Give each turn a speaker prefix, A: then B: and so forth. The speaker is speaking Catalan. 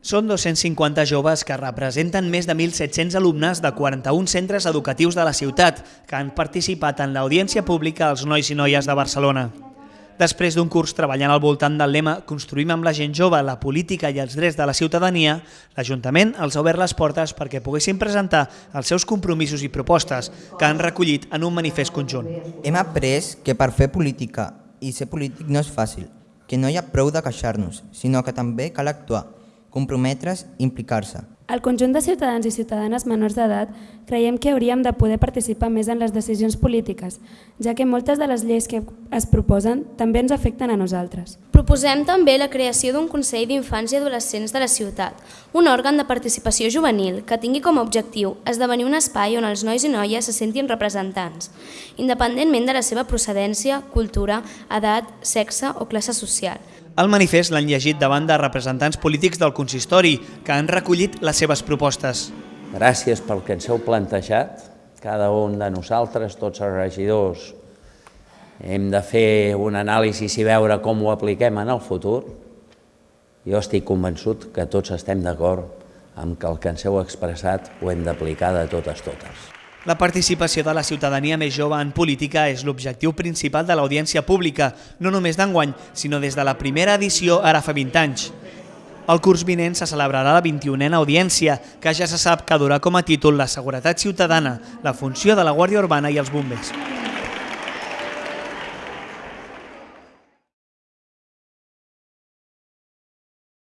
A: Són 250 joves que representen més de 1.700 alumnes de 41 centres educatius de la ciutat que han participat en l'audiència pública als nois i noies de Barcelona. Després d'un curs treballant al voltant del lema Construïm amb la gent jove la política i els drets de la ciutadania, l'Ajuntament els ha obert les portes perquè poguessin presentar els seus compromisos i propostes que han recollit en un manifest conjunt.
B: Hem après que per fer política i ser polític no és fàcil, que no hi ha prou de queixar-nos, sinó que també cal actuar, comprometre's i implicar-se.
C: El conjunt de ciutadans i ciutadanes menors d'edat creiem que hauríem de poder participar més en les decisions polítiques, ja que moltes de les lleis que es proposen també ens afecten a nosaltres.
D: Proposem també la creació d'un Consell d'Infants i Adolescents de la ciutat, un òrgan de participació juvenil que tingui com a objectiu esdevenir un espai on els nois i noies se sentin representants, independentment de la seva procedència, cultura, edat, sexe o classe social.
A: El manifest l'han llegit davant de representants polítics del consistori, que han recollit les seves propostes.
E: Gràcies pel que ens heu plantejat. Cada un de nosaltres, tots els regidors, hem de fer un anàlisi i veure com ho apliquem en el futur. Jo estic convençut que tots estem d'acord amb que el que ens heu expressat ho hem d'aplicar de totes totes.
A: La participació de la ciutadania més jove en política és l'objectiu principal de l'audiència pública, no només d'enguany, sinó des de la primera edició ara fa 20 anys. El curs vinent se celebrarà la 21a audiència, que ja se sap que durà com a títol la seguretat ciutadana, la funció de la Guàrdia Urbana i els bombers.